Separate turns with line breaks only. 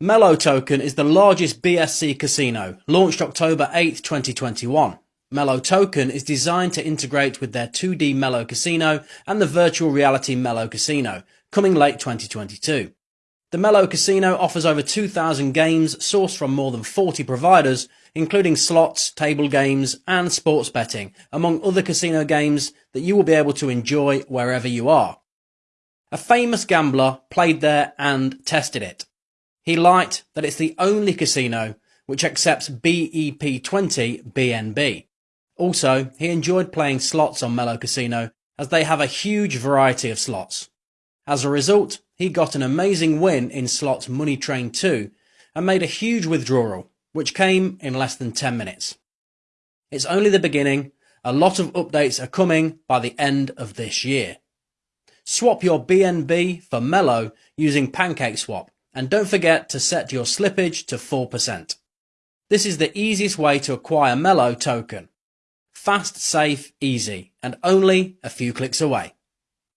Mello Token is the largest BSC casino, launched October 8, 2021. Mello Token is designed to integrate with their 2D Mello Casino and the virtual reality Mello Casino, coming late 2022. The Mello Casino offers over 2,000 games sourced from more than 40 providers, including slots, table games, and sports betting, among other casino games that you will be able to enjoy wherever you are. A famous gambler played there and tested it. He liked that it's the only casino which accepts BEP20 BNB. Also, he enjoyed playing slots on Mello Casino as they have a huge variety of slots. As a result, he got an amazing win in slots Money Train 2 and made a huge withdrawal, which came in less than 10 minutes. It's only the beginning. A lot of updates are coming by the end of this year. Swap your BNB for Mello using PancakeSwap and don't forget to set your slippage to 4%. This is the easiest way to acquire Mello token. Fast, safe, easy, and only a few clicks away.